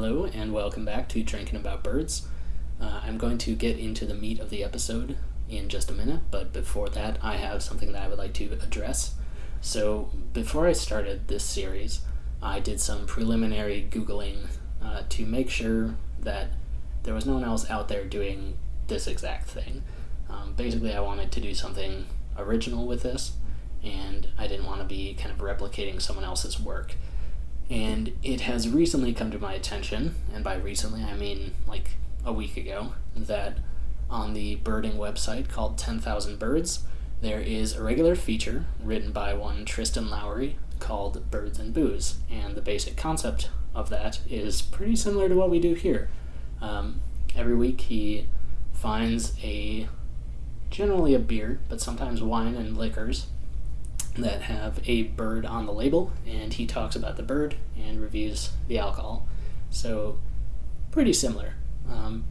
Hello, and welcome back to Drinking About Birds. Uh, I'm going to get into the meat of the episode in just a minute, but before that, I have something that I would like to address. So, before I started this series, I did some preliminary Googling uh, to make sure that there was no one else out there doing this exact thing. Um, basically, I wanted to do something original with this, and I didn't want to be kind of replicating someone else's work. And it has recently come to my attention, and by recently I mean like a week ago, that on the birding website called 10,000 Birds, there is a regular feature written by one Tristan Lowry called Birds and Booze. And the basic concept of that is pretty similar to what we do here. Um, every week he finds a generally a beer, but sometimes wine and liquors that have a bird on the label, and he talks about the bird and reviews the alcohol. So, pretty similar. Um,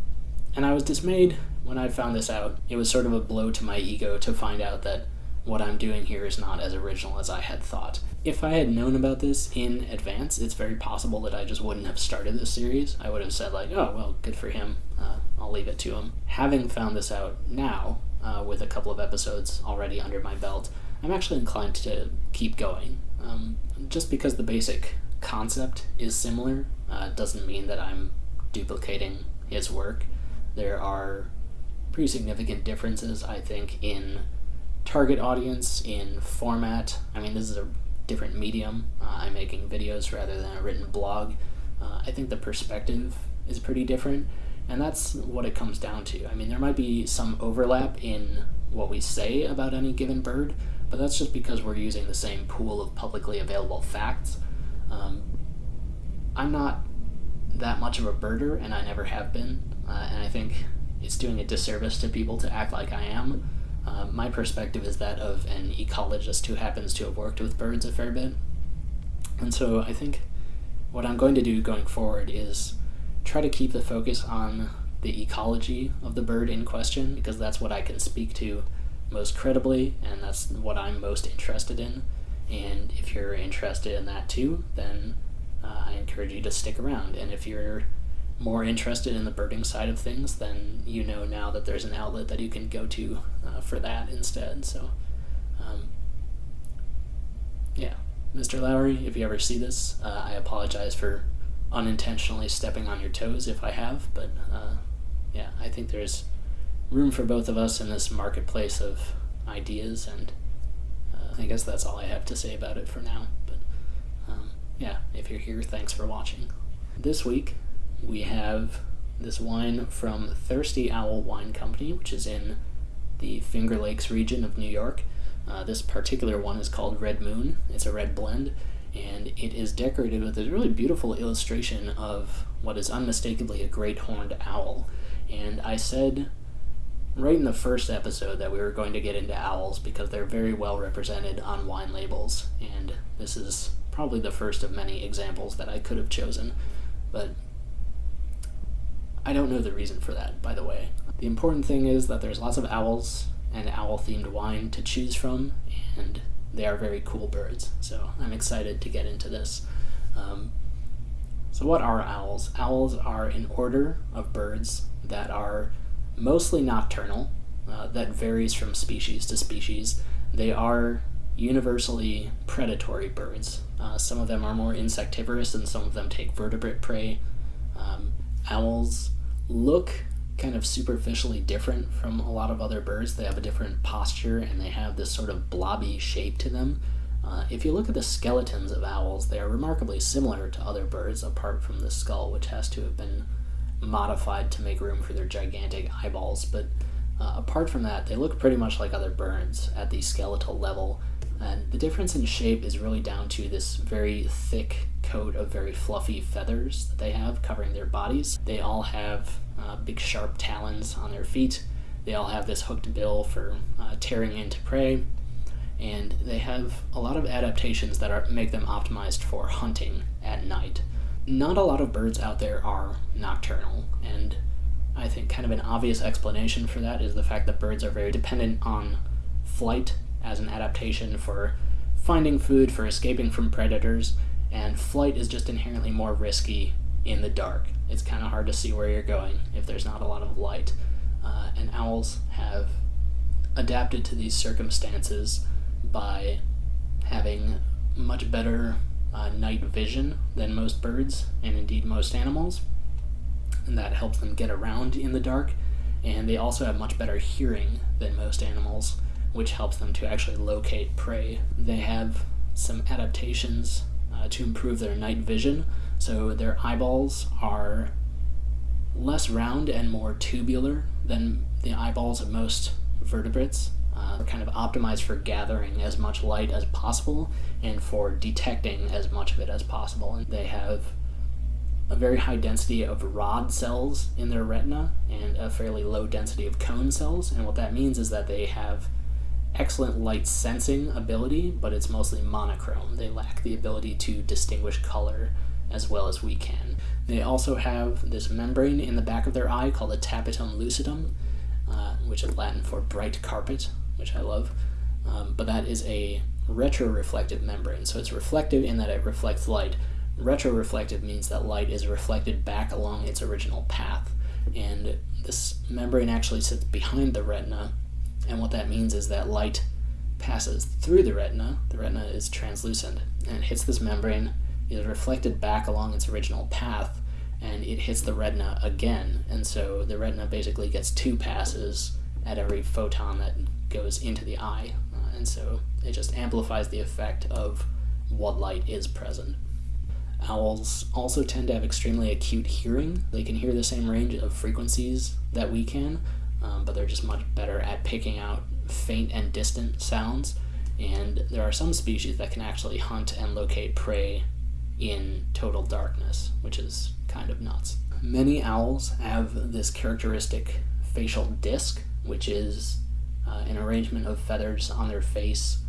and I was dismayed when I found this out. It was sort of a blow to my ego to find out that what I'm doing here is not as original as I had thought. If I had known about this in advance, it's very possible that I just wouldn't have started this series. I would have said, like, oh, well, good for him. Uh, I'll leave it to him. Having found this out now, uh, with a couple of episodes already under my belt, I'm actually inclined to keep going. Um, just because the basic concept is similar uh, doesn't mean that I'm duplicating his work. There are pretty significant differences, I think, in target audience, in format. I mean, this is a different medium. Uh, I'm making videos rather than a written blog. Uh, I think the perspective is pretty different, and that's what it comes down to. I mean, there might be some overlap in what we say about any given bird, but that's just because we're using the same pool of publicly available facts. Um, I'm not that much of a birder, and I never have been, uh, and I think it's doing a disservice to people to act like I am. Uh, my perspective is that of an ecologist who happens to have worked with birds a fair bit. And so I think what I'm going to do going forward is try to keep the focus on the ecology of the bird in question, because that's what I can speak to most credibly, and that's what I'm most interested in. And if you're interested in that too, then uh, I encourage you to stick around. And if you're more interested in the birding side of things, then you know now that there's an outlet that you can go to uh, for that instead. So, um, yeah, Mr. Lowry, if you ever see this, uh, I apologize for unintentionally stepping on your toes if I have, but uh, yeah, I think there's room for both of us in this marketplace of ideas, and uh, I guess that's all I have to say about it for now. But um, yeah, if you're here, thanks for watching. This week, we have this wine from Thirsty Owl Wine Company, which is in the Finger Lakes region of New York. Uh, this particular one is called Red Moon. It's a red blend, and it is decorated with a really beautiful illustration of what is unmistakably a great horned owl. And I said right in the first episode that we were going to get into owls because they're very well represented on wine labels, and this is probably the first of many examples that I could have chosen. But I don't know the reason for that, by the way. The important thing is that there's lots of owls and owl themed wine to choose from, and they are very cool birds, so I'm excited to get into this. Um, so, what are owls? Owls are an order of birds that are mostly nocturnal, uh, that varies from species to species. They are universally predatory birds. Uh, some of them are more insectivorous and some of them take vertebrate prey. Um, owls look kind of superficially different from a lot of other birds. They have a different posture and they have this sort of blobby shape to them. Uh, if you look at the skeletons of owls, they are remarkably similar to other birds apart from the skull, which has to have been modified to make room for their gigantic eyeballs. But uh, apart from that, they look pretty much like other birds at the skeletal level. And the difference in shape is really down to this very thick coat of very fluffy feathers that they have covering their bodies. They all have uh, big sharp talons on their feet. They all have this hooked bill for uh, tearing into prey. And they have a lot of adaptations that are, make them optimized for hunting at night not a lot of birds out there are nocturnal, and I think kind of an obvious explanation for that is the fact that birds are very dependent on flight as an adaptation for finding food, for escaping from predators, and flight is just inherently more risky in the dark. It's kind of hard to see where you're going if there's not a lot of light. Uh, and owls have adapted to these circumstances by having much better uh, night vision than most birds and indeed most animals. And that helps them get around in the dark. And they also have much better hearing than most animals, which helps them to actually locate prey. They have some adaptations uh, to improve their night vision. So their eyeballs are less round and more tubular than the eyeballs of most vertebrates. Uh, kind of optimized for gathering as much light as possible and for detecting as much of it as possible. And they have a very high density of rod cells in their retina and a fairly low density of cone cells. And what that means is that they have excellent light sensing ability, but it's mostly monochrome. They lack the ability to distinguish color as well as we can. They also have this membrane in the back of their eye called the tapetum lucidum, uh, which is Latin for bright carpet, which I love. Um, but that is a retroreflective membrane. So it's reflective in that it reflects light. Retroreflective means that light is reflected back along its original path. And this membrane actually sits behind the retina. And what that means is that light passes through the retina. The retina is translucent and hits this membrane, is reflected back along its original path, and it hits the retina again. And so the retina basically gets two passes at every photon that goes into the eye. Uh, and so it just amplifies the effect of what light is present. Owls also tend to have extremely acute hearing. They can hear the same range of frequencies that we can, um, but they're just much better at picking out faint and distant sounds. And there are some species that can actually hunt and locate prey in total darkness, which is kind of nuts. Many owls have this characteristic facial disc, which is uh, an arrangement of feathers on their face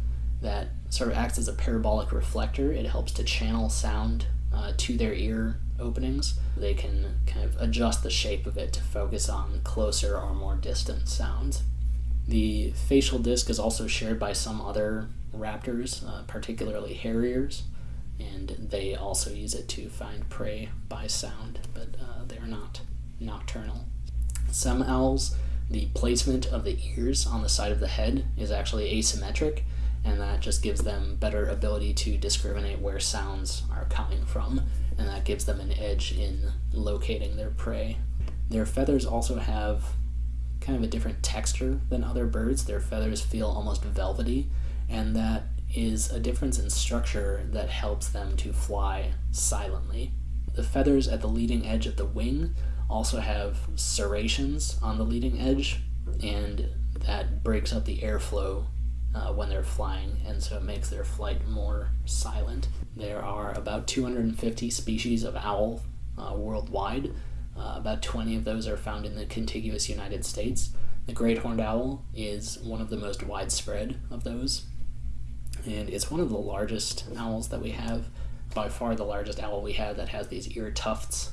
that sort of acts as a parabolic reflector. It helps to channel sound uh, to their ear openings. They can kind of adjust the shape of it to focus on closer or more distant sounds. The facial disc is also shared by some other raptors, uh, particularly harriers, and they also use it to find prey by sound, but uh, they are not nocturnal. Some owls the placement of the ears on the side of the head is actually asymmetric, and that just gives them better ability to discriminate where sounds are coming from, and that gives them an edge in locating their prey. Their feathers also have kind of a different texture than other birds. Their feathers feel almost velvety, and that is a difference in structure that helps them to fly silently. The feathers at the leading edge of the wing also have serrations on the leading edge, and that breaks up the airflow uh, when they're flying, and so it makes their flight more silent. There are about 250 species of owl uh, worldwide. Uh, about 20 of those are found in the contiguous United States. The great horned owl is one of the most widespread of those, and it's one of the largest owls that we have. By far, the largest owl we have that has these ear tufts,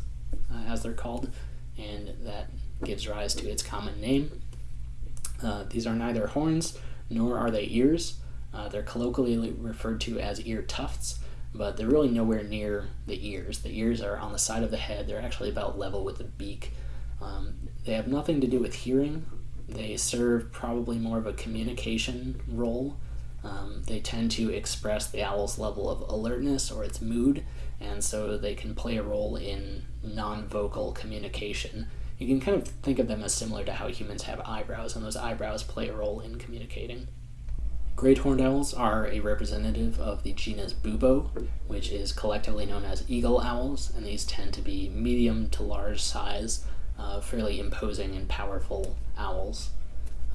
uh, as they're called and that gives rise to its common name. Uh, these are neither horns nor are they ears. Uh, they're colloquially referred to as ear tufts, but they're really nowhere near the ears. The ears are on the side of the head, they're actually about level with the beak. Um, they have nothing to do with hearing, they serve probably more of a communication role. Um, they tend to express the owl's level of alertness or its mood, and so they can play a role in non-vocal communication. You can kind of think of them as similar to how humans have eyebrows, and those eyebrows play a role in communicating. Great horned owls are a representative of the genus Bubo, which is collectively known as eagle owls, and these tend to be medium to large size, uh, fairly imposing and powerful owls.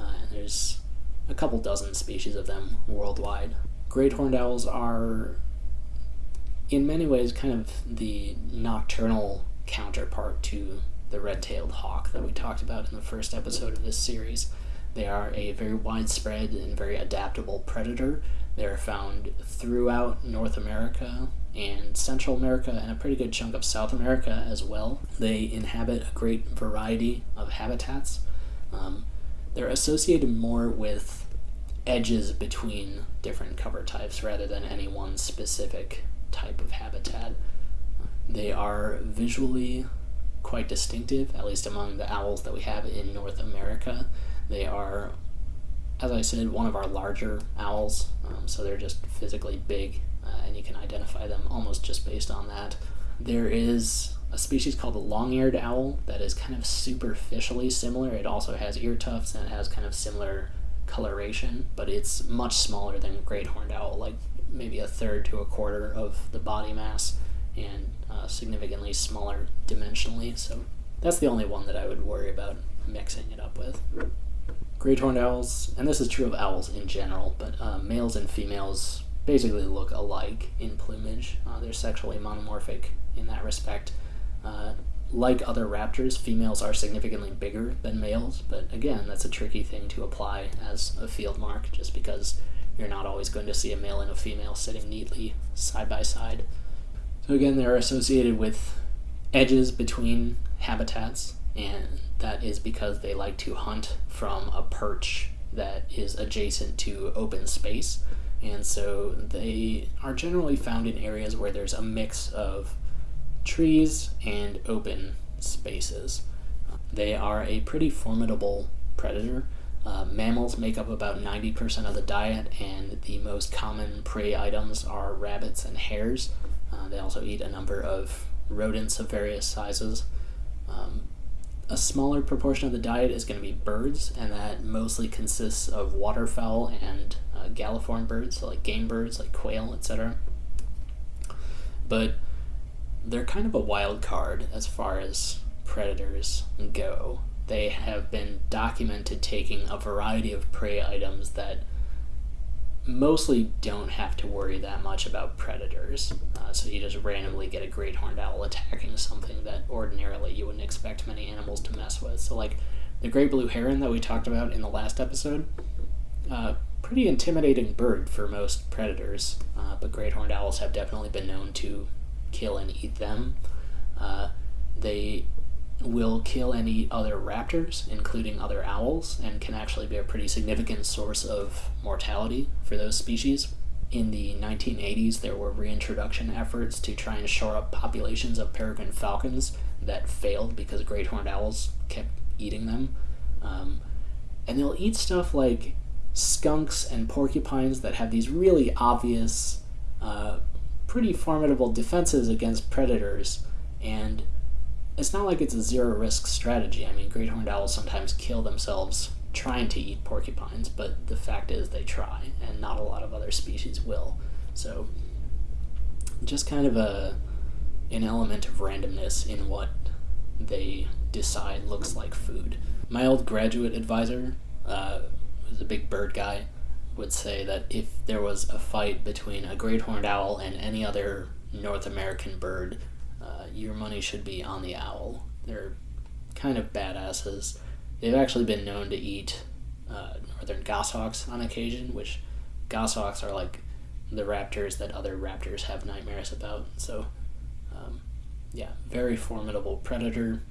Uh, and there's a couple dozen species of them worldwide. Great horned owls are, in many ways, kind of the nocturnal counterpart to the red-tailed hawk that we talked about in the first episode of this series. They are a very widespread and very adaptable predator. They are found throughout North America and Central America and a pretty good chunk of South America as well. They inhabit a great variety of habitats. Um, they're associated more with edges between different cover types rather than any one specific type of habitat They are visually quite distinctive, at least among the owls that we have in North America. They are, as I said, one of our larger owls, um, so they're just physically big, uh, and you can identify them almost just based on that. There is a species called the long-eared owl that is kind of superficially similar. It also has ear tufts and it has kind of similar coloration, but it's much smaller than great horned owl, like maybe a third to a quarter of the body mass and uh, significantly smaller dimensionally. So that's the only one that I would worry about mixing it up with. Great horned owls, and this is true of owls in general, but uh, males and females basically look alike in plumage. Uh, they're sexually monomorphic in that respect. Uh, like other raptors, females are significantly bigger than males, but again, that's a tricky thing to apply as a field mark just because you're not always going to see a male and a female sitting neatly side by side. So, again, they're associated with edges between habitats, and that is because they like to hunt from a perch that is adjacent to open space. And so they are generally found in areas where there's a mix of trees and open spaces. They are a pretty formidable predator. Uh, mammals make up about 90% of the diet, and the most common prey items are rabbits and hares. Uh, they also eat a number of rodents of various sizes. Um, a smaller proportion of the diet is going to be birds, and that mostly consists of waterfowl and uh, galliform birds, so like game birds, like quail, etc. But they're kind of a wild card as far as predators go. They have been documented taking a variety of prey items that mostly don't have to worry that much about predators. Uh, so you just randomly get a great horned owl attacking something that ordinarily you wouldn't expect many animals to mess with. So, like the great blue heron that we talked about in the last episode, uh, pretty intimidating bird for most predators, uh, but great horned owls have definitely been known to kill and eat them. Uh, they will kill eat other raptors, including other owls, and can actually be a pretty significant source of mortality for those species. In the 1980s, there were reintroduction efforts to try and shore up populations of peregrine falcons that failed because great horned owls kept eating them. Um, and they'll eat stuff like skunks and porcupines that have these really obvious uh, pretty formidable defenses against predators, and it's not like it's a zero risk strategy. I mean, great horned owls sometimes kill themselves trying to eat porcupines, but the fact is they try, and not a lot of other species will. So, just kind of a an element of randomness in what they decide looks like food. My old graduate advisor uh, was a big bird guy, would say that if there was a fight between a great horned owl and any other North American bird, your money should be on the owl. They're kind of badasses. They've actually been known to eat uh, northern goshawks on occasion, which goshawks are like the raptors that other raptors have nightmares about. So, um, yeah, very formidable predator,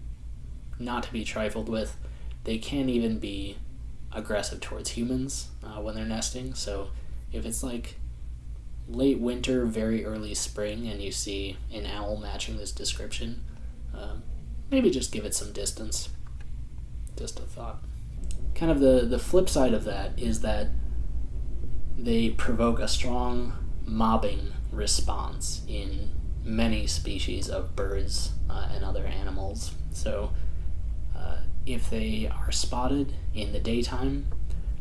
not to be trifled with. They can even be aggressive towards humans uh, when they're nesting. So if it's like late winter, very early spring, and you see an owl matching this description, um, maybe just give it some distance. Just a thought. Kind of the, the flip side of that is that they provoke a strong mobbing response in many species of birds uh, and other animals. So if they are spotted in the daytime,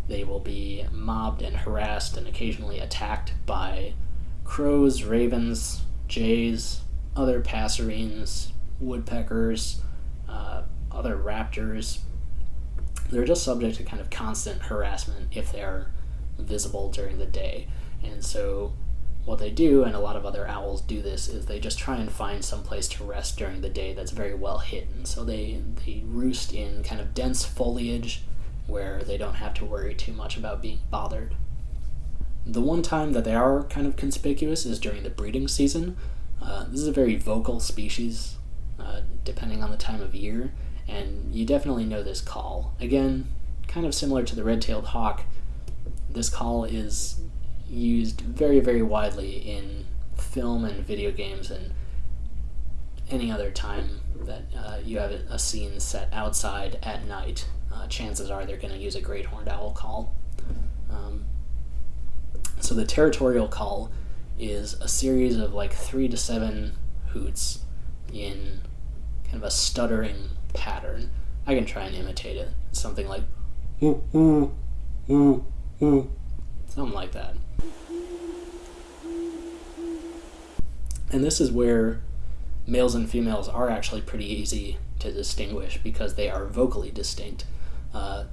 they will be mobbed and harassed and occasionally attacked by crows, ravens, jays, other passerines, woodpeckers, uh, other raptors. They're just subject to kind of constant harassment if they're visible during the day. And so what they do, and a lot of other owls do this, is they just try and find some place to rest during the day that's very well hidden. So they, they roost in kind of dense foliage where they don't have to worry too much about being bothered. The one time that they are kind of conspicuous is during the breeding season. Uh, this is a very vocal species, uh, depending on the time of year, and you definitely know this call. Again, kind of similar to the red tailed hawk, this call is used very, very widely in film and video games, and any other time that uh, you have a scene set outside at night, uh, chances are they're going to use a great horned owl call. Um, so the territorial call is a series of like three to seven hoots in kind of a stuttering pattern. I can try and imitate it. Something like ooh, ooh, ooh, ooh. Something like that. And this is where males and females are actually pretty easy to distinguish because they are vocally distinct. Uh,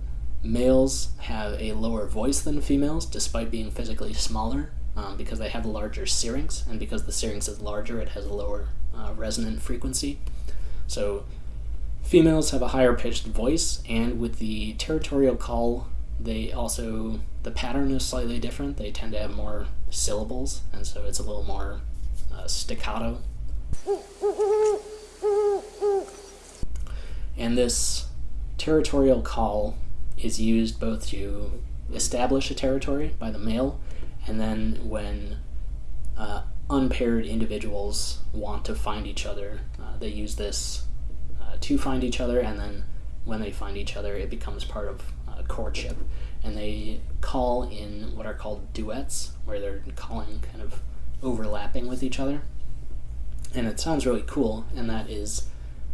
males have a lower voice than females despite being physically smaller um, because they have a larger syrinx, and because the syrinx is larger, it has a lower uh, resonant frequency. So females have a higher pitched voice, and with the territorial call, they also the pattern is slightly different. They tend to have more syllables, and so it's a little more uh, staccato. And this territorial call is used both to establish a territory by the male, and then when uh, unpaired individuals want to find each other, uh, they use this uh, to find each other, and then when they find each other, it becomes part of uh, courtship. And they call in what are called duets, where they're calling kind of overlapping with each other. And it sounds really cool, and that is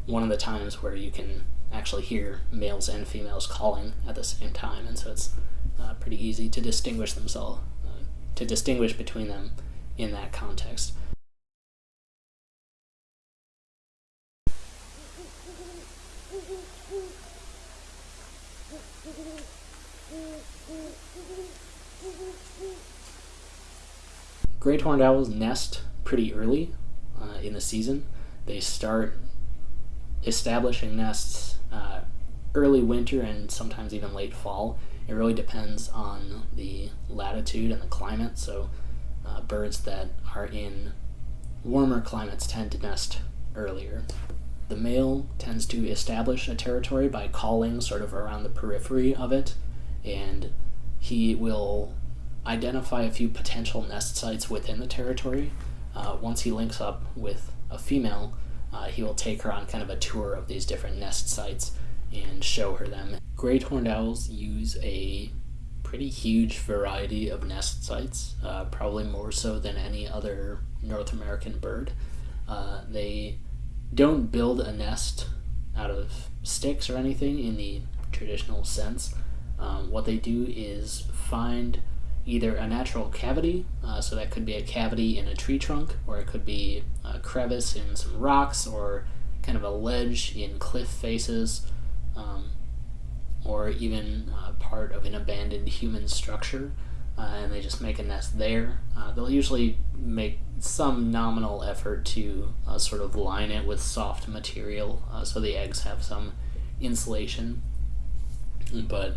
one of the times where you can actually hear males and females calling at the same time, and so it's uh, pretty easy to distinguish themselves, uh, to distinguish between them in that context. Great horned owls nest pretty early uh, in the season. They start establishing nests uh, early winter and sometimes even late fall. It really depends on the latitude and the climate. So, uh, birds that are in warmer climates tend to nest earlier. The male tends to establish a territory by calling sort of around the periphery of it, and he will identify a few potential nest sites within the territory. Uh, once he links up with a female, uh, he will take her on kind of a tour of these different nest sites and show her them. Great horned owls use a pretty huge variety of nest sites, uh, probably more so than any other North American bird. Uh, they don't build a nest out of sticks or anything in the traditional sense. Um, what they do is find either a natural cavity, uh, so that could be a cavity in a tree trunk, or it could be a crevice in some rocks, or kind of a ledge in cliff faces, um, or even uh, part of an abandoned human structure, uh, and they just make a nest there. Uh, they'll usually make some nominal effort to uh, sort of line it with soft material uh, so the eggs have some insulation, but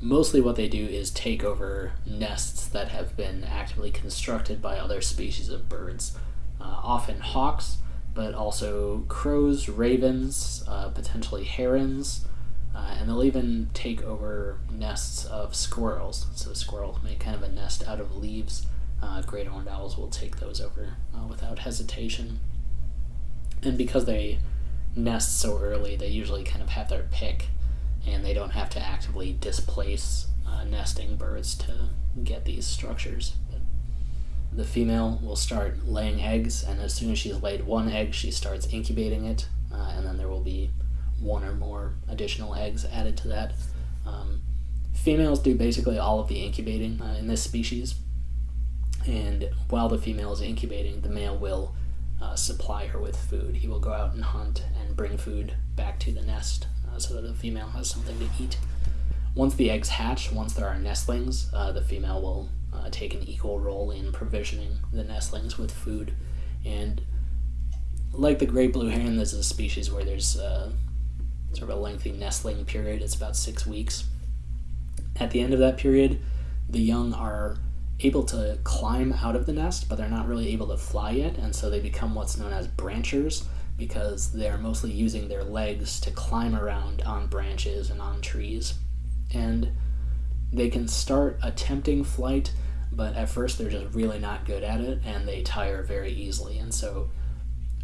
mostly what they do is take over nests that have been actively constructed by other species of birds, uh, often hawks, but also crows, ravens, uh, potentially herons, uh, and they'll even take over nests of squirrels. So squirrels make kind of a nest out of leaves. Uh, great horned owls will take those over uh, without hesitation. And because they nest so early, they usually kind of have their pick and they don't have to actively displace uh, nesting birds to get these structures. But the female will start laying eggs, and as soon as she's laid one egg, she starts incubating it, uh, and then there will be one or more additional eggs added to that. Um, females do basically all of the incubating uh, in this species, and while the female is incubating, the male will uh, supply her with food. He will go out and hunt and bring food back to the nest so that the female has something to eat. Once the eggs hatch, once there are nestlings, uh, the female will uh, take an equal role in provisioning the nestlings with food. And like the great blue heron, this is a species where there's uh, sort of a lengthy nestling period. It's about six weeks. At the end of that period, the young are able to climb out of the nest, but they're not really able to fly yet, and so they become what's known as branchers because they're mostly using their legs to climb around on branches and on trees. And they can start attempting flight, but at first they're just really not good at it and they tire very easily. And so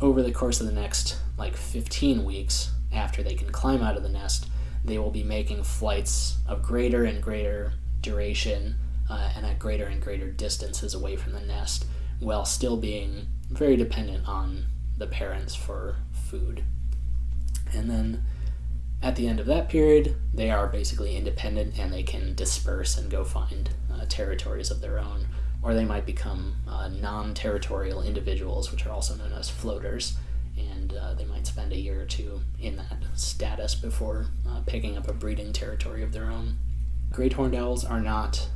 over the course of the next like 15 weeks after they can climb out of the nest, they will be making flights of greater and greater duration uh, and at greater and greater distances away from the nest while still being very dependent on the parents for food. And then at the end of that period, they are basically independent and they can disperse and go find uh, territories of their own. Or they might become uh, non territorial individuals, which are also known as floaters, and uh, they might spend a year or two in that status before uh, picking up a breeding territory of their own. Great horned owls are not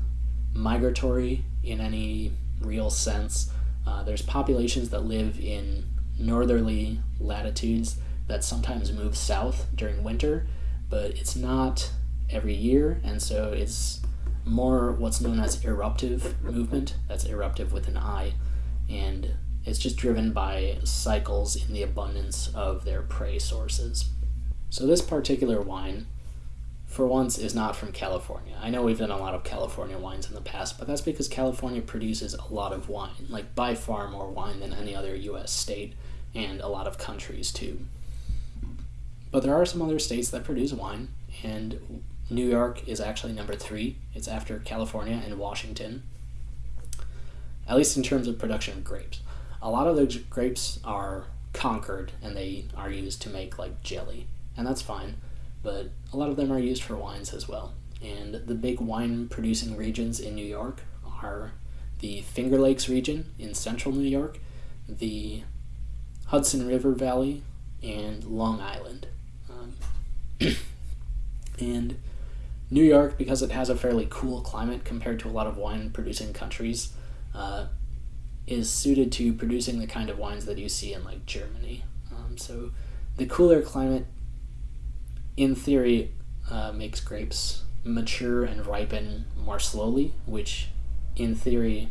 migratory in any real sense. Uh, there's populations that live in northerly latitudes that sometimes move south during winter, but it's not every year, and so it's more what's known as eruptive movement. That's eruptive with an I, and it's just driven by cycles in the abundance of their prey sources. So, this particular wine, for once, is not from California. I know we've done a lot of California wines in the past, but that's because California produces a lot of wine, like by far more wine than any other US state, and a lot of countries too. But there are some other states that produce wine, and New York is actually number three. It's after California and Washington, at least in terms of production of grapes a lot of those grapes are Concord and they are used to make like jelly, and that's fine. But a lot of them are used for wines as well. And the big wine producing regions in New York are the Finger Lakes region in central New York, the Hudson River Valley, and Long Island. Um, and New York, because it has a fairly cool climate compared to a lot of wine producing countries, uh, is suited to producing the kind of wines that you see in like Germany. Um, so the cooler climate, in theory, uh, makes grapes mature and ripen more slowly, which in theory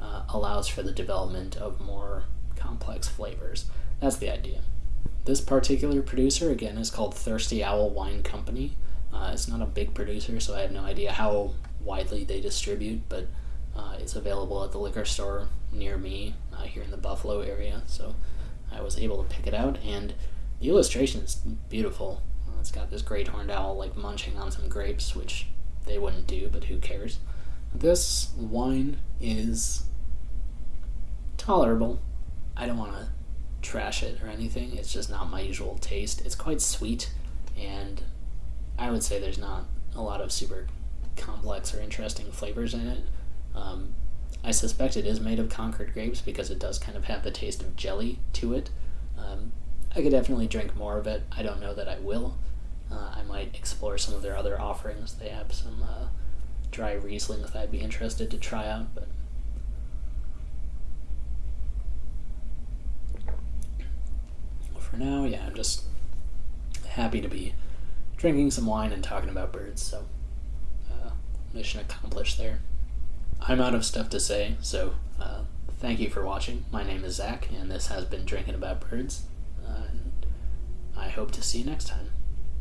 uh, allows for the development of more complex flavors. That's the idea. This particular producer, again, is called Thirsty Owl Wine Company. Uh, it's not a big producer, so I have no idea how widely they distribute, but uh, it's available at the liquor store near me uh, here in the Buffalo area, so I was able to pick it out. And the illustration is beautiful. It's got this great horned owl like munching on some grapes, which they wouldn't do, but who cares? This wine is tolerable. I don't want to trash it or anything. It's just not my usual taste. It's quite sweet, and I would say there's not a lot of super complex or interesting flavors in it. Um, I suspect it is made of Concord grapes because it does kind of have the taste of jelly to it. Um, I could definitely drink more of it. I don't know that I will. Uh, I might explore some of their other offerings. They have some uh, dry Riesling that I'd be interested to try out, but for now, yeah, I'm just happy to be drinking some wine and talking about birds. So, uh, mission accomplished there. I'm out of stuff to say, so uh, thank you for watching. My name is Zach, and this has been Drinking About Birds. Uh, I hope to see you next time.